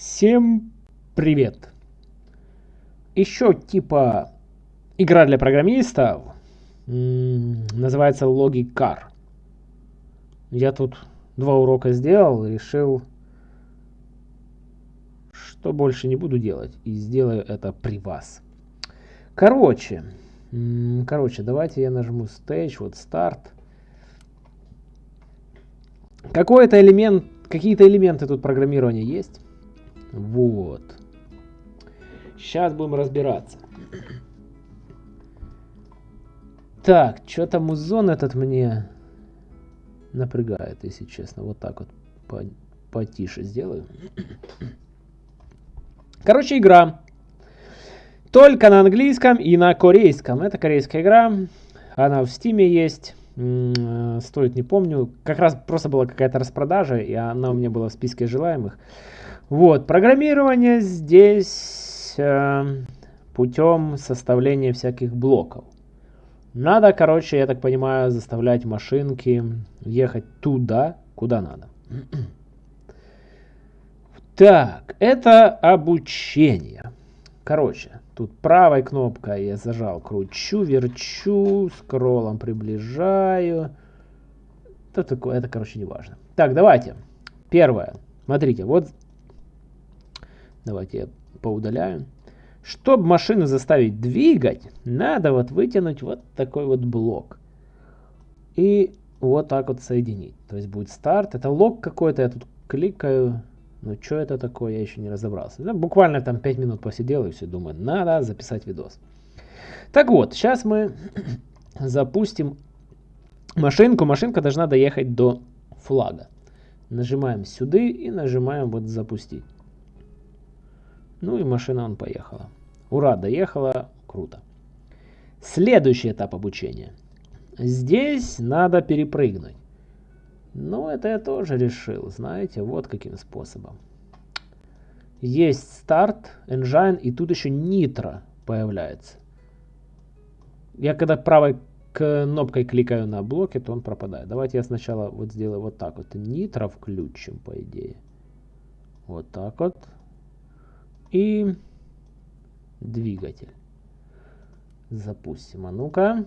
Всем привет! Еще типа игра для программистов называется Logic Car. Я тут два урока сделал, решил, что больше не буду делать и сделаю это при вас. Короче, короче, давайте я нажму Stage, вот старт. Какой-то элемент, какие-то элементы тут программирования есть. Вот. Сейчас будем разбираться. Так, что-то музон этот мне напрягает, если честно. Вот так вот по потише сделаю. Короче, игра. Только на английском и на корейском. Это корейская игра. Она в стиме есть. Стоит, не помню. Как раз просто была какая-то распродажа, и она у меня была в списке желаемых. Вот, программирование здесь э, путем составления всяких блоков. Надо, короче, я так понимаю, заставлять машинки ехать туда, куда надо. Так, это обучение. Короче, тут правой кнопкой я зажал, кручу, верчу, скроллом приближаю. Это, это короче, не важно. Так, давайте. Первое. Смотрите, вот Давайте я поудаляю. Чтобы машину заставить двигать, надо вот вытянуть вот такой вот блок. И вот так вот соединить. То есть будет старт. Это лог какой-то. Я тут кликаю. Ну, что это такое, я еще не разобрался. Да, буквально там 5 минут посидел и все, думаю, надо записать видос. Так вот, сейчас мы запустим машинку. Машинка должна доехать до флага. Нажимаем сюда и нажимаем вот запустить. Ну и машина он поехала. Ура, доехала, круто. Следующий этап обучения. Здесь надо перепрыгнуть. Ну, это я тоже решил, знаете, вот каким способом. Есть старт, engine, и тут еще нитро появляется. Я когда правой кнопкой кликаю на блоке, то он пропадает. Давайте я сначала вот сделаю вот так вот. Нитро включим, по идее. Вот так вот и двигатель. Запустим. А ну-ка.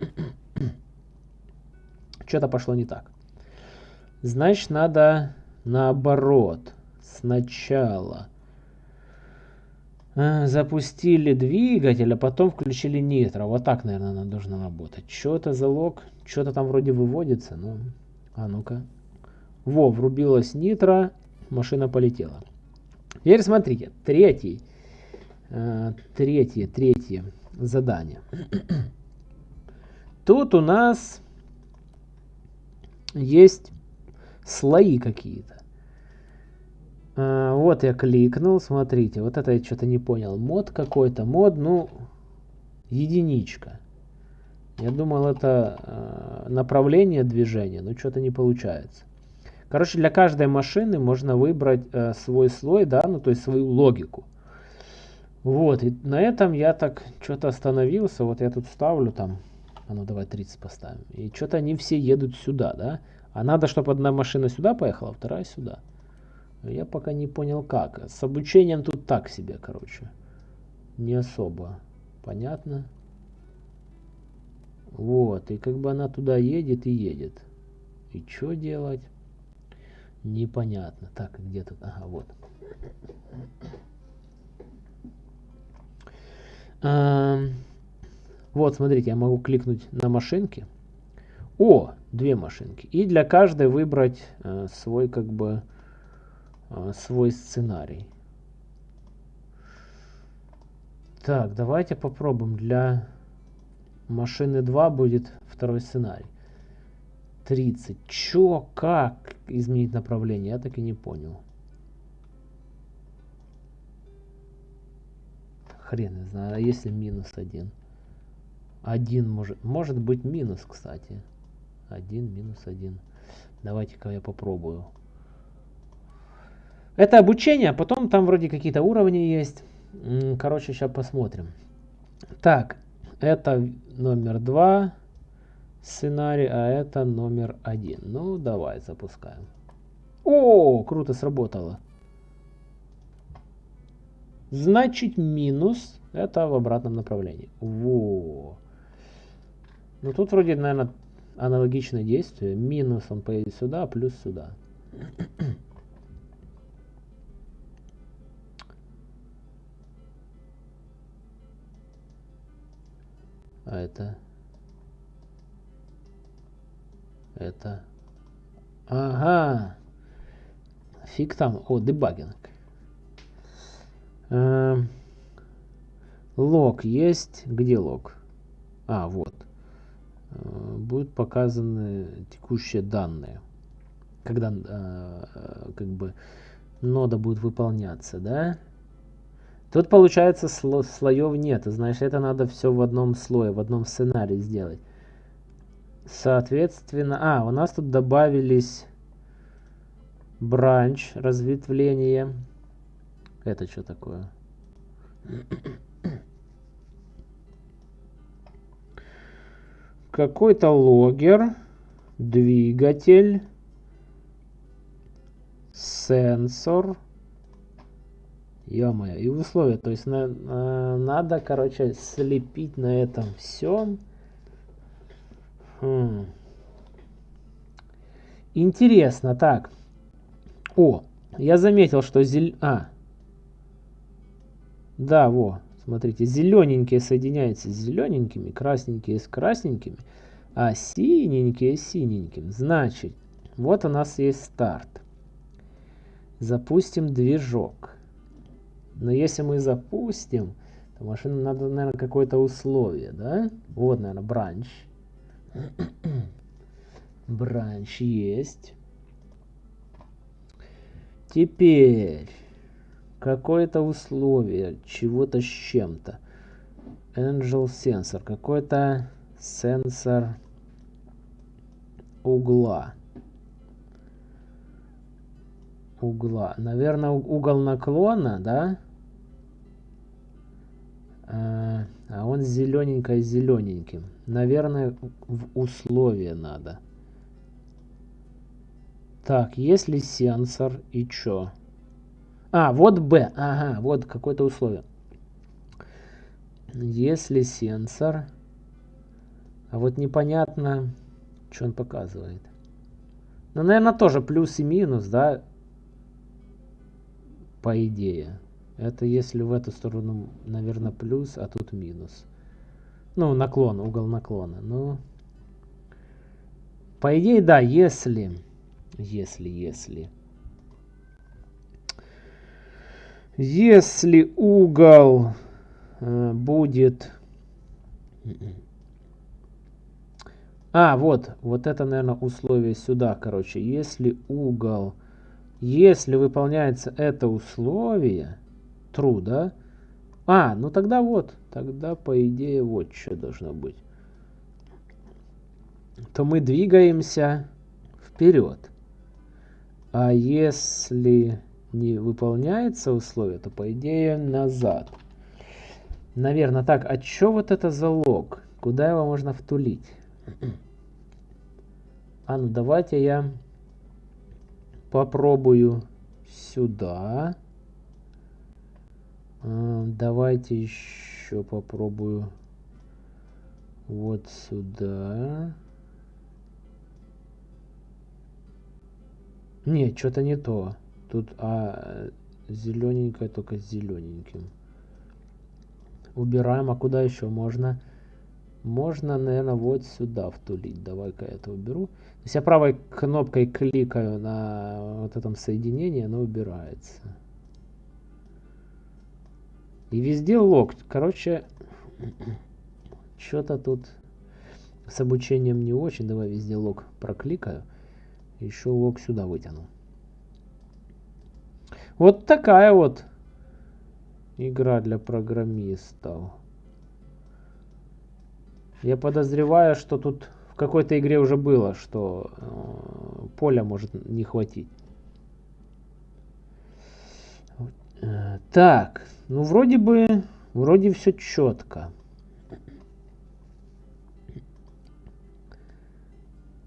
Что-то пошло не так. Значит, надо наоборот. Сначала а, запустили двигатель, а потом включили нитро. Вот так, наверное, она должна работать. Что это за лог? Что-то там вроде выводится. Ну, а ну-ка. Во, врубилась нитро машина полетела. Теперь смотрите, третий, э, третье, третье задание. Тут у нас есть слои какие-то. А, вот я кликнул, смотрите, вот это я что-то не понял. Мод какой-то, мод, ну, единичка. Я думал, это э, направление движения, но что-то не получается. Короче, для каждой машины можно выбрать э, свой слой, да, ну то есть свою логику. Вот, и на этом я так что-то остановился. Вот я тут ставлю там, а ну давай 30 поставим. И что-то они все едут сюда, да. А надо, чтобы одна машина сюда поехала, а вторая сюда. Я пока не понял как. С обучением тут так себе, короче. Не особо. Понятно? Вот, и как бы она туда едет и едет. И что делать? Непонятно. Так, где тут? Ага, вот. А, вот, смотрите, я могу кликнуть на машинки. О, две машинки. И для каждой выбрать э, свой, как бы, э, свой сценарий. Так, давайте попробуем. Для машины 2 будет второй сценарий. 30. Чё, как изменить направление? Я так и не понял. Хрен не знаю, а если минус 1? 1 может, может быть минус, кстати. 1 минус 1. Давайте-ка я попробую. Это обучение, а потом там вроде какие-то уровни есть. Короче, сейчас посмотрим. Так, это номер 2 сценарий, а это номер один. Ну, давай запускаем. О, круто сработало. Значит, минус это в обратном направлении. Во. Ну тут вроде, наверное, аналогичное действие. Минус он поедет сюда, плюс сюда. А это... Это... Ага. Фиг там. О, дебагинг. Эм... Лог есть. Где лог? А, вот. Э, будут показаны текущие данные. Когда э, как бы нода будет выполняться, да? Тут получается сло слоев нет. Знаешь, это надо все в одном слое, в одном сценарии сделать. Соответственно, а, у нас тут добавились бранч, разветвление. Это что такое? какой-то логер, двигатель, сенсор. Ё-моё, и условия. То есть на, на, надо, короче, слепить на этом всем. Интересно, так. О, я заметил, что зель... А. Да, во. Смотрите, зелененькие соединяются с зелененькими, красненькие с красненькими, а синенькие с синеньким. Значит, вот у нас есть старт. Запустим движок. Но если мы запустим, то машине надо, наверное, какое-то условие, да? Вот, наверное, бранч. бранч есть. Теперь какое-то условие чего-то с чем-то. Angel sensor. Какой-то сенсор угла. Угла. Наверное, угол наклона, да? А, а он зелененько зелененьким. Наверное, в условие надо. Так, если сенсор и чё? А, вот B. Ага, вот какое-то условие. Если сенсор... А вот непонятно, что он показывает. Ну, наверное, тоже плюс и минус, да? По идее. Это если в эту сторону, наверное, плюс, а тут минус. Ну, наклон, угол наклона. Ну, по идее, да, если... Если, если... Если угол э, будет... А, вот, вот это, наверное, условие сюда, короче. Если угол... Если выполняется это условие, true, да? А, ну тогда вот, тогда по идее вот что должно быть. То мы двигаемся вперед. А если не выполняется условие, то по идее назад. Наверное, так, а что вот это за лог? Куда его можно втулить? А ну давайте я попробую сюда. Давайте еще попробую вот сюда. Не, что-то не то. Тут а зелененькое только зелененьким. Убираем. А куда еще можно? Можно, наверное, вот сюда втулить. Давай-ка я это уберу. То есть я правой кнопкой кликаю на вот этом соединении, оно убирается. И везде лог. Короче, что-то тут с обучением не очень. Давай везде лог прокликаю. Еще лог сюда вытяну. Вот такая вот игра для программистов. Я подозреваю, что тут в какой-то игре уже было, что э, поля может не хватить. Э, так, ну вроде бы, вроде все четко.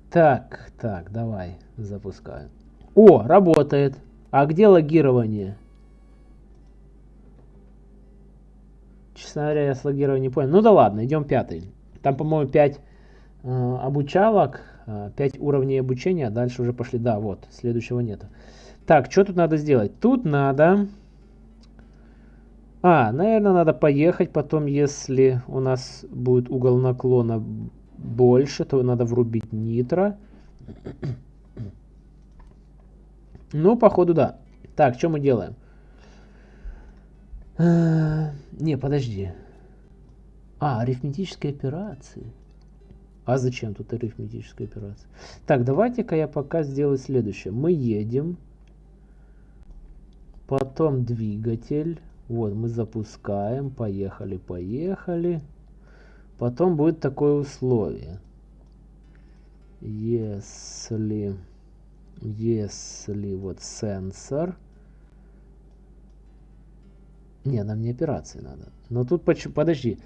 Так, так, давай, запускаю. О, работает. А где логирование? Честно говоря, я с логированием не понял. Ну да ладно, идем пятый. Там, по-моему, 5 э, обучалок, э, 5 уровней обучения, а дальше уже пошли. Да, вот, следующего нету. Так, что тут надо сделать? Тут надо... А, наверное, надо поехать потом, если у нас будет угол наклона больше, то надо врубить нитро. Ну, походу, да. Так, что мы делаем? А, не, подожди. А, арифметические операции. А зачем тут арифметическая операция? Так, давайте-ка я пока сделаю следующее. Мы едем. Потом двигатель. Вот, мы запускаем. Поехали, поехали. Потом будет такое условие. Если... Если вот сенсор... Не, нам не операции надо. Но тут почему... Подожди.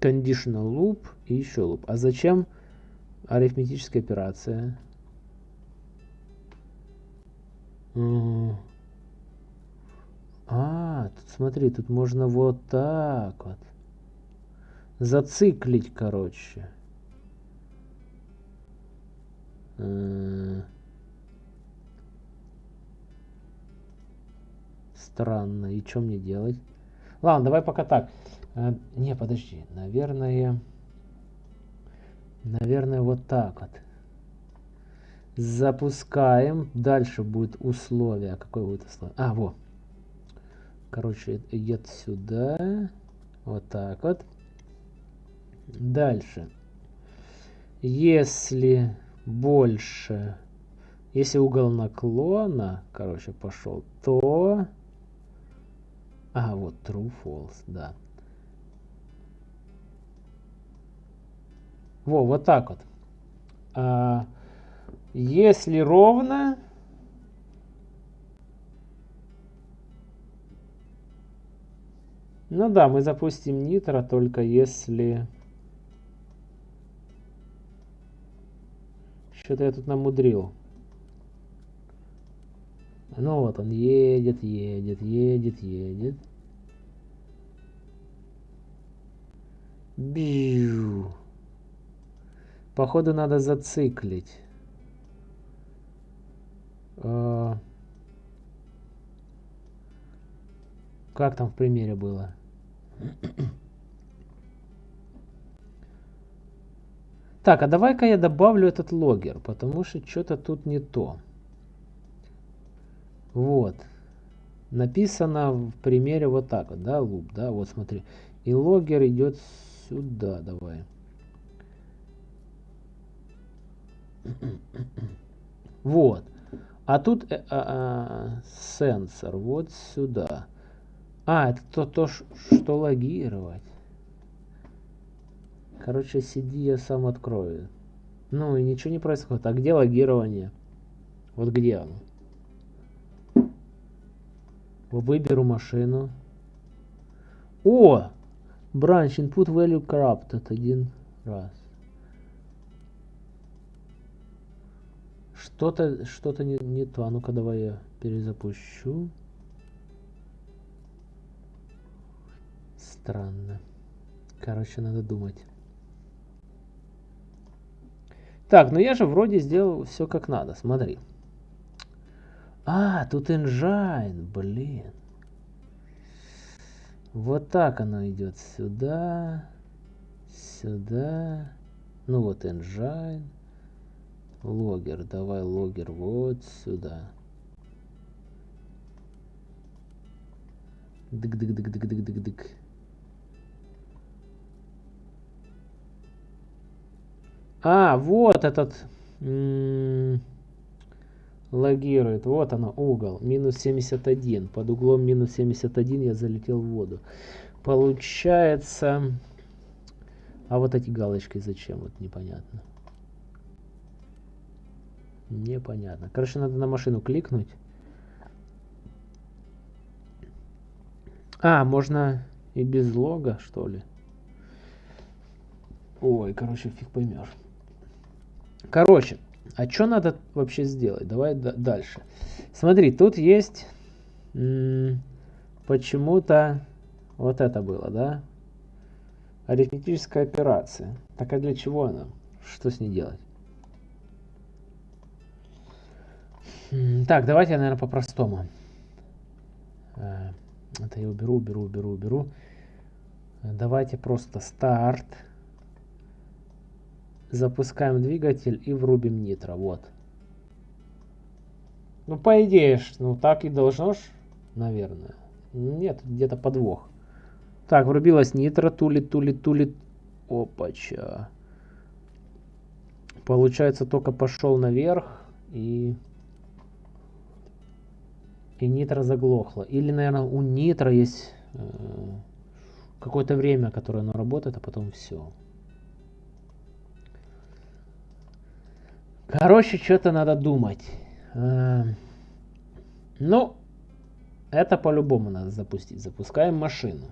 Conditional loop и еще loop. А зачем арифметическая операция? А, тут смотри, тут можно вот так вот. Зациклить, короче. Странно. И что мне делать? Ладно, давай пока так. А, не, подожди. Наверное... Наверное, вот так вот. Запускаем. Дальше будет условие. Какое будет условие? А, вот. Короче, идет сюда. Вот так вот. Дальше. Если больше... Если угол наклона, короче, пошел, то... А, вот true, false, да. Во, вот так вот. А, если ровно... Ну да, мы запустим нитро, только если... Что-то я тут намудрил. Ну вот он едет, едет, едет, едет. Бью. Походу надо зациклить. А... Как там в примере было? Так, а давай-ка я добавлю этот логер, потому что что-то тут не то. Вот. Написано в примере вот так вот, да, луп, да, вот смотри. И логер идет сюда, давай. Вот. А тут э, а, а, сенсор вот сюда. А, это то, то, что логировать. Короче, сиди, я сам открою. Ну и ничего не происходит. А где логирование? Вот где оно? Выберу машину. О! Branch input value corrupted один раз. Что-то что-то не, не то. А ну-ка давай я перезапущу. Странно. Короче, надо думать. Так, ну я же вроде сделал все как надо. Смотри. А, тут engine, блин. Вот так оно идет сюда, сюда. Ну вот engine. Логер, давай логер вот сюда. Дык-дык-дык-дык-дык-дык. А, вот этот... М -м логирует. Вот оно, угол. Минус 71. Под углом минус 71 я залетел в воду. Получается... А вот эти галочки зачем? Вот непонятно. Непонятно. Короче, надо на машину кликнуть. А, можно и без лога, что ли? Ой, короче, фиг поймешь. Короче, а что надо вообще сделать? Давай дальше. Смотри, тут есть почему-то вот это было, да? Арифметическая операция. Так а для чего она? Что с ней делать? Так, давайте я, наверное, по-простому. Э, это я уберу, уберу, уберу, уберу. Давайте просто старт. Запускаем двигатель и врубим нитро. Вот. Ну, по идее, ну так и должно ж, наверное. Нет, где-то подвох. Так, врубилась нитро, тулит, тулит, тулит. Опача. Получается, только пошел наверх и и нитро заглохло. Или, наверное, у нитро есть э, какое-то время, которое оно работает, а потом все. Короче, что-то надо думать. Э, ну, это по-любому надо запустить. Запускаем машину.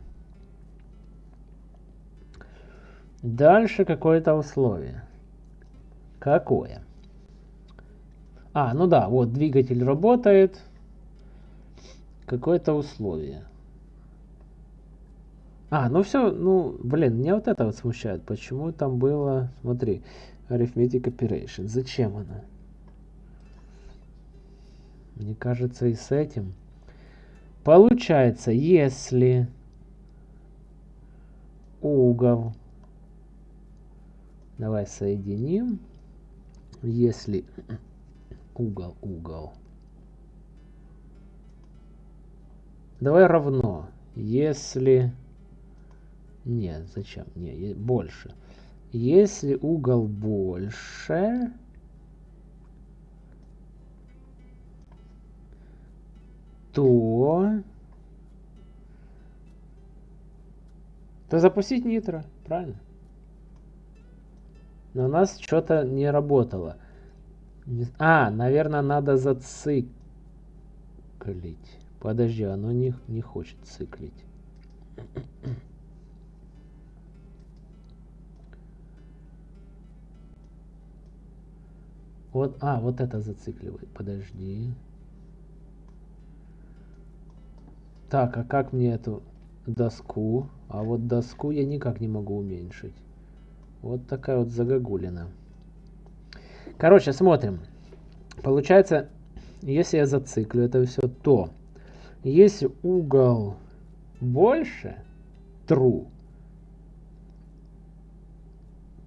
Дальше какое-то условие. Какое? А, ну да, вот двигатель работает какое-то условие. А, ну все, ну, блин, меня вот это вот смущает. Почему там было, смотри, arithmetic operation. Зачем она? Мне кажется, и с этим. Получается, если угол, давай соединим, если угол, угол Давай равно. Если... Нет, зачем? Не, больше. Если угол больше... То... То запустить нитро, правильно? Но у нас что-то не работало. А, наверное, надо зациклить. Подожди, оно не, не хочет циклить. Вот, а, вот это зацикливает. Подожди. Так, а как мне эту доску? А вот доску я никак не могу уменьшить. Вот такая вот загогулина. Короче, смотрим. Получается, если я зациклю это все, то если угол больше true,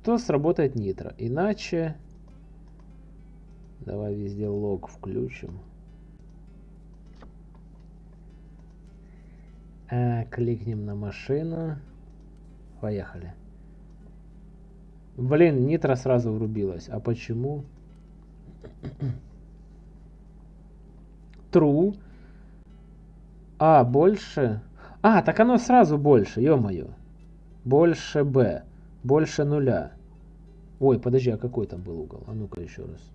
то сработает нитро. Иначе давай везде лог включим. А, кликнем на машину. Поехали. Блин, нитро сразу врубилась. А почему? True. А больше... А, так оно сразу больше, ё-моё. Больше b. Больше нуля. Ой, подожди, а какой там был угол? А ну-ка еще раз.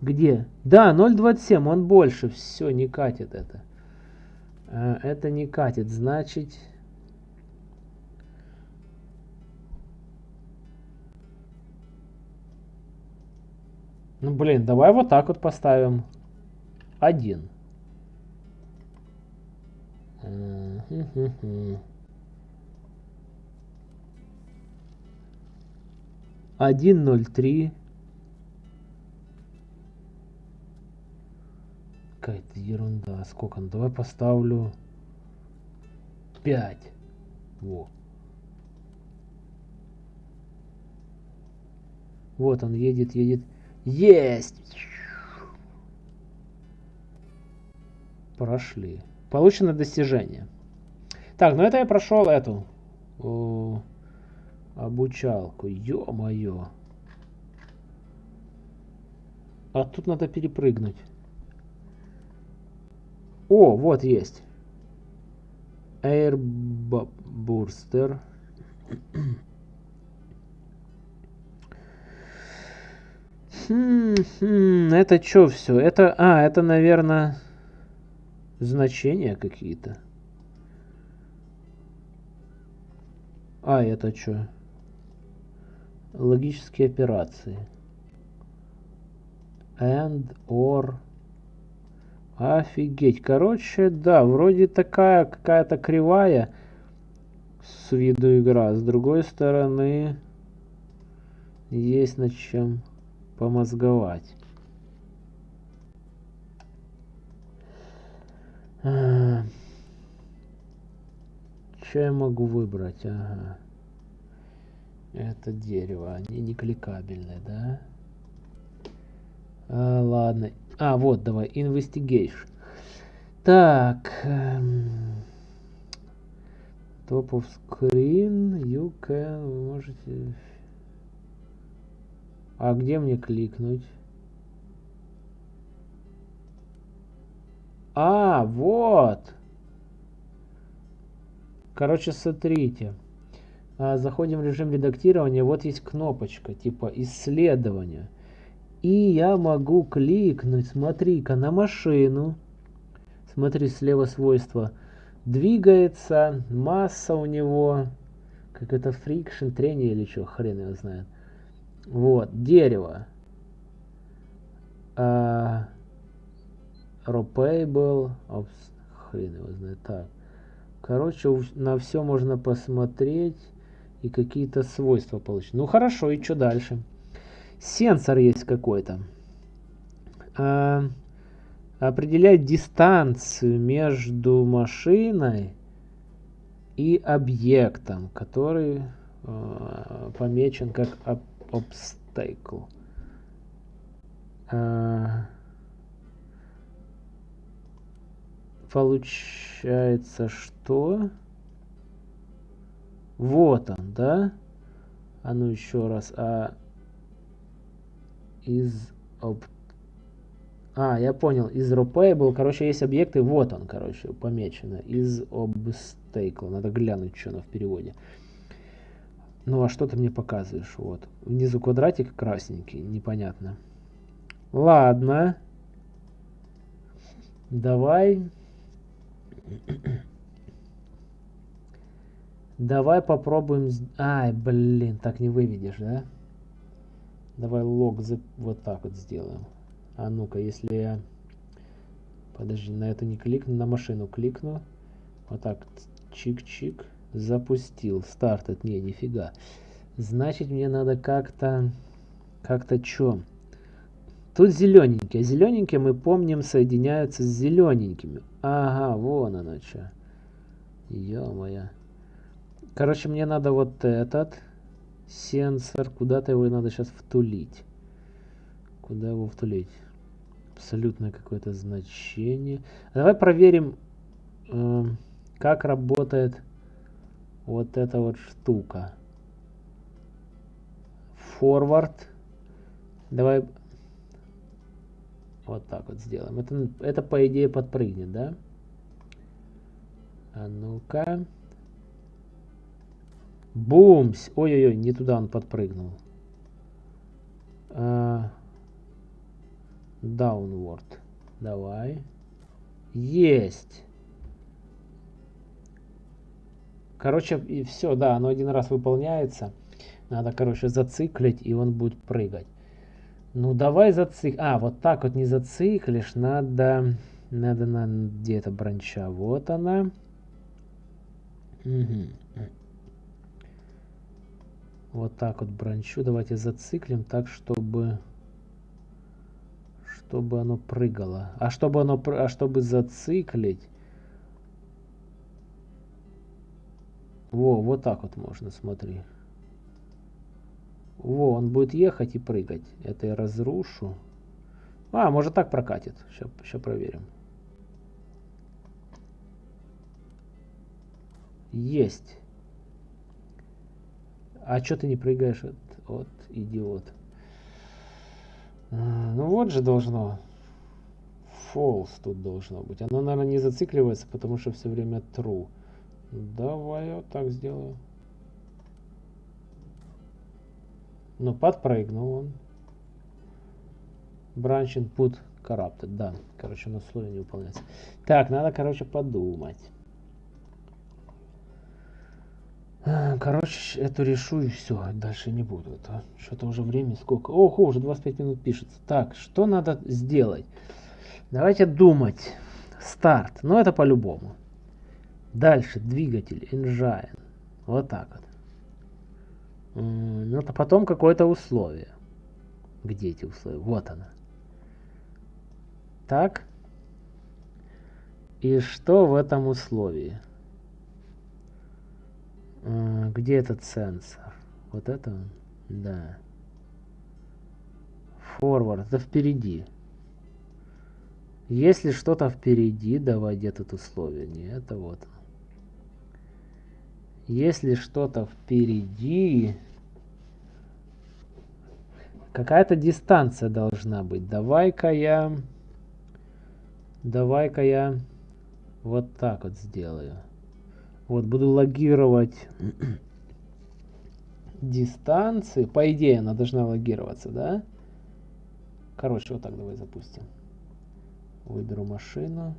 Где? Да, 0,27, он больше. Все, не катит это. А, это не катит, значит... Ну, блин, давай вот так вот поставим один. Один ноль три. Какая-то ерунда. Сколько? Ну, давай поставлю пять. Во. Вот он едет, едет. Есть! Прошли. Получено достижение. Так, ну это я прошел эту о, обучалку. Ё-моё. А тут надо перепрыгнуть. О, вот есть. Air Booster. Хм, хм, это что все? Это, а, это, наверное значения какие-то. А это что? Логические операции. And, or. Офигеть. Короче, да, вроде такая какая-то кривая с виду игра. С другой стороны, есть над чем помозговать. А, что я могу выбрать? Ага. Это дерево. Они не кликабельные, да? А, ладно. А, вот, давай. Investigation. Так. Эм, top of screen. You can... Вы можете... А где мне кликнуть? А, вот. Короче, смотрите. А, заходим в режим редактирования. Вот есть кнопочка типа исследования. И я могу кликнуть, смотри-ка, на машину. Смотри, слева свойства. Двигается, масса у него, как это фрикшн, трение или что, хрен его знает. Вот, дерево. А, Ropable, хрен его знает. Так. Короче, на все можно посмотреть и какие-то свойства получить. Ну хорошо, и что дальше? Сенсор есть какой-то. А, определяет дистанцию между машиной и объектом, который а, помечен как obstacle. Получается, что... Вот он, да? А ну еще раз. А из об... А, я понял. Из был, короче, есть объекты. Вот он, короче, помечено. Из obstacle. Надо глянуть, что оно в переводе. Ну, а что ты мне показываешь? Вот. Внизу квадратик красненький. Непонятно. Ладно. Давай. Давай попробуем... Ай, блин, так не выведешь, да? Давай лог за... вот так вот сделаем. А ну-ка, если я... Подожди, на это не кликну, на машину кликну. Вот так, чик-чик. Запустил. Старт, не, нифига. Значит, мне надо как-то... Как-то что? Тут зелененькие. Зелененькие, мы помним, соединяются с зелененькими. Ага, вон оно что. Ё-моё. Короче, мне надо вот этот сенсор. Куда-то его надо сейчас втулить. Куда его втулить? Абсолютное какое-то значение. Давай проверим, э, как работает вот эта вот штука. Forward. Давай вот так вот сделаем. Это, это по идее подпрыгнет, да? А ну-ка. Бумс! Ой-ой-ой, не туда он подпрыгнул. А, downward. Давай. Есть. Короче, и все, да, оно один раз выполняется. Надо, короче, зациклить, и он будет прыгать. Ну, давай зацик... А, вот так вот не зациклишь. Надо... Надо на где-то бранча. Вот она. Угу. Вот так вот бранчу. Давайте зациклим так, чтобы... Чтобы оно прыгало. А чтобы оно... А чтобы зациклить... Во, вот так вот можно, смотри. Во, он будет ехать и прыгать. Это я разрушу. А, может так прокатит. Сейчас, проверим. Есть. А что ты не прыгаешь? Вот, вот идиот. А, ну вот же должно. False тут должно быть. Оно, наверное, не зацикливается, потому что все время true. Давай я вот так сделаю. Ну, подпрыгнул он. Branch input corrupted. Да, короче, у нас условие не выполняется. Так, надо, короче, подумать. Короче, эту решу и все. Дальше не буду. Это что-то уже время сколько. Ого, уже 25 минут пишется. Так, что надо сделать? Давайте думать. Старт. Ну, это по-любому. Дальше двигатель, engine. Вот так вот. Ну, а потом какое-то условие. Где эти условия? Вот она. Так. И что в этом условии? Где этот сенсор? Вот это он? Да. Forward. Это впереди. Если что-то впереди, давай где тут условие. Не, это вот. Если что-то впереди, какая-то дистанция должна быть. Давай-ка я, давай-ка я вот так вот сделаю. Вот буду логировать дистанции. По идее она должна логироваться, да? Короче, вот так давай запустим. Выберу машину.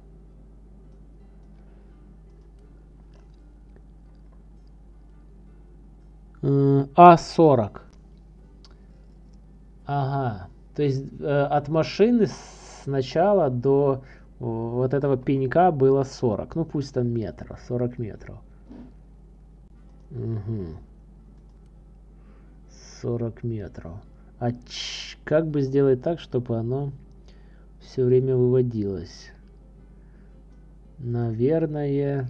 А40. Ага. То есть э, от машины сначала до вот этого пенька было 40. Ну пусть там метров, 40 метров. Угу. 40 метров. А как бы сделать так, чтобы оно все время выводилось? Наверное...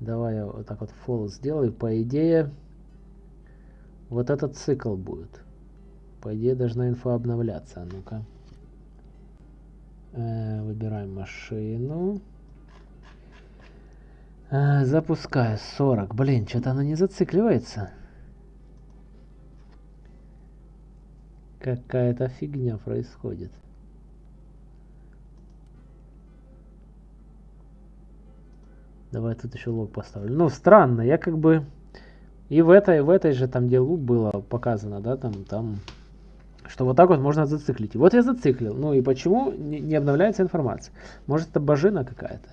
Давай я вот так вот false сделаю. По идее, вот этот цикл будет. По идее, должна инфа обновляться. Ну-ка. Э, выбираем машину. Э, запускаю 40. Блин, что-то она не зацикливается. Какая-то фигня происходит. Давай тут еще лог поставлю. Ну, странно, я как бы... И в этой, в этой же там, где луп было показано, да, там, там что вот так вот можно зациклить. вот я зациклил. Ну и почему не, обновляется информация? Может это божина какая-то?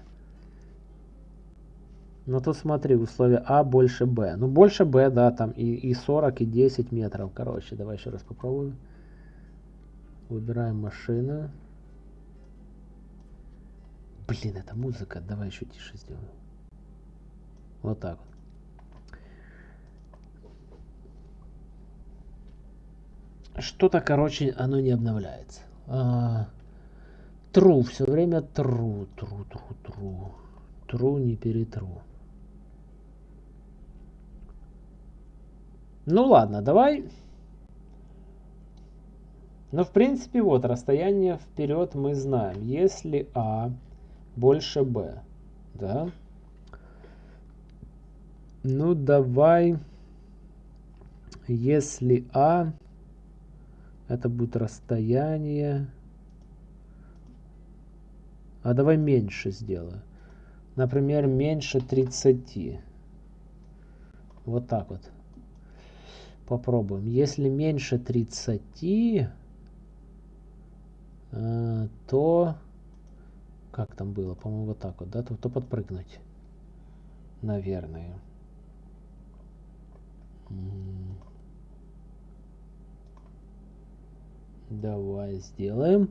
Но тут смотри, условие А больше Б. Ну больше Б, да, там и, и 40, и 10 метров. Короче, давай еще раз попробуем. Выбираем машину. Блин, это музыка. Давай еще тише сделаю. Вот так вот. Что-то, короче, оно не обновляется. А, true, все время true, true, true, true. True, не перетру. Ну ладно, давай. Но в принципе вот расстояние вперед мы знаем. Если А больше Б, да? Ну давай, если А это будет расстояние. А давай меньше сделаю. Например, меньше 30. Вот так вот. Попробуем. Если меньше 30, э, то... Как там было? По-моему, вот так вот, да? То, то подпрыгнуть. Наверное. Давай сделаем.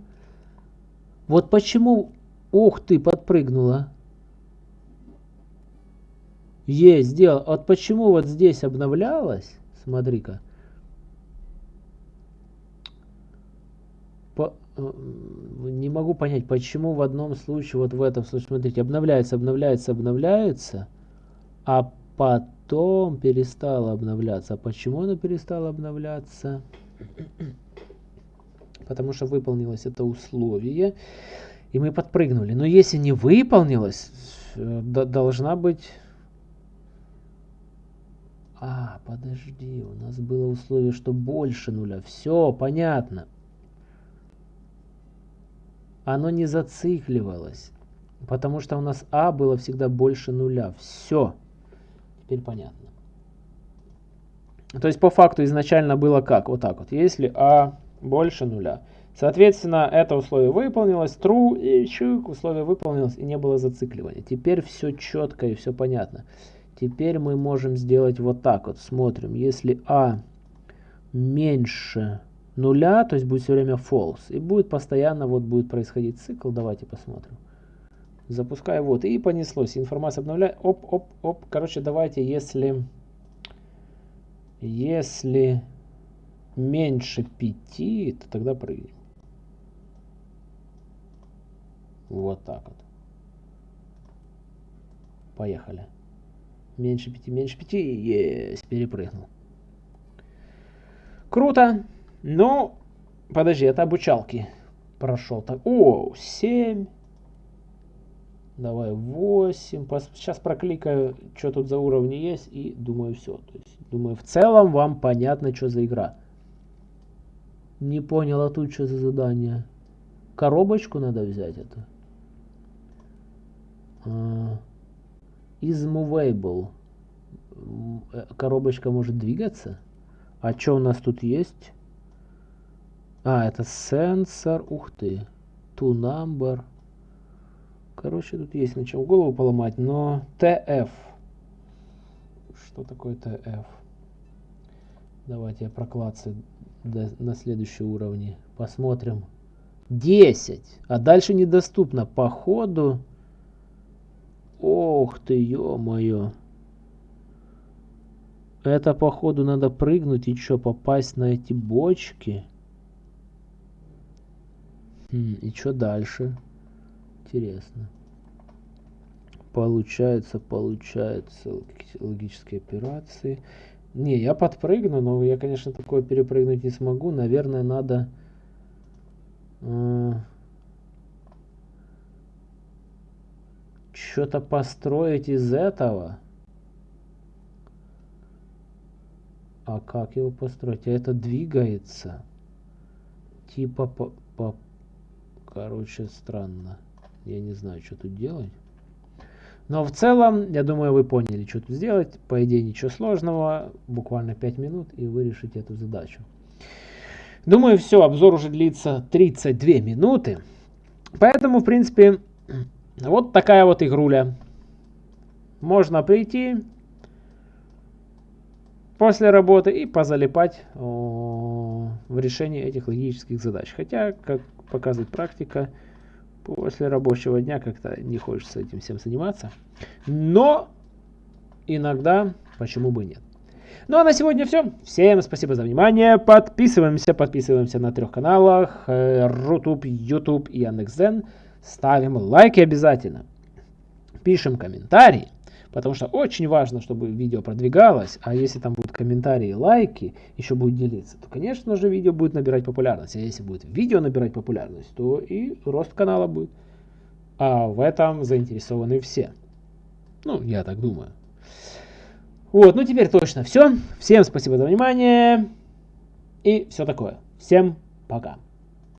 Вот почему... Ух ты, подпрыгнула. Есть, сделал. Вот почему вот здесь обновлялось? Смотри-ка. По, э, не могу понять, почему в одном случае, вот в этом случае, смотрите, обновляется, обновляется, обновляется, а потом перестало обновляться. А почему оно перестало обновляться? Потому что выполнилось это условие, и мы подпрыгнули. Но если не выполнилось, э, должна быть... А, подожди, у нас было условие, что больше нуля. Все, понятно. Оно не зацикливалось, потому что у нас А было всегда больше нуля. Все, теперь понятно. То есть по факту изначально было как? Вот так вот. Если А больше нуля. Соответственно, это условие выполнилось, true, и чук, условие выполнилось, и не было зацикливания. Теперь все четко и все понятно. Теперь мы можем сделать вот так вот. Смотрим, если А меньше нуля, то есть будет все время false. И будет постоянно вот будет происходить цикл. Давайте посмотрим. Запускаю вот. И понеслось. Информация обновляет. Оп, оп, оп. Короче, давайте, если... Если меньше 5, то тогда прыгнем. Вот так вот. Поехали. Меньше 5, меньше 5. Есть, перепрыгнул. Круто. Ну, подожди, это обучалки прошел. Так, о, 7. Давай 8. Сейчас прокликаю, что тут за уровни есть. И думаю, все. То есть, думаю, в целом вам понятно, что за игра. Не понял, а тут что за задание? Коробочку надо взять это. Uh, коробочка может двигаться? А что у нас тут есть? А, это сенсор. Ух ты. To number. Короче, тут есть на чем голову поломать, но TF. Что такое TF? Давайте я проклацаю на следующий уровне. Посмотрим. 10. А дальше недоступно. Походу... Ох ты, ё-моё. Это, походу, надо прыгнуть и что, попасть на эти бочки? Хм, и что дальше? Интересно. Получается, получается логические операции. Не, я подпрыгну, но я, конечно, такое перепрыгнуть не смогу. Наверное, надо... Э что-то построить из этого. А как его построить? А это двигается. Типа по, по... Короче, странно. Я не знаю, что тут делать. Но в целом, я думаю, вы поняли, что тут сделать. По идее, ничего сложного. Буквально 5 минут, и вы решите эту задачу. Думаю, все, обзор уже длится 32 минуты. Поэтому, в принципе, вот такая вот игруля. Можно прийти после работы и позалипать в решении этих логических задач. Хотя, как показывает практика, после рабочего дня как-то не хочется этим всем заниматься. Но иногда почему бы нет. Ну а на сегодня все. Всем спасибо за внимание. Подписываемся, подписываемся на трех каналах. Рутуб, YouTube и Яндекс.Зен. Ставим лайки обязательно. Пишем комментарии. Потому что очень важно, чтобы видео продвигалось. А если там будут комментарии лайки, еще будет делиться, то, конечно же, видео будет набирать популярность. А если будет видео набирать популярность, то и рост канала будет. А в этом заинтересованы все. Ну, я так думаю. Вот, ну теперь точно все. Всем спасибо за внимание. И все такое. Всем пока.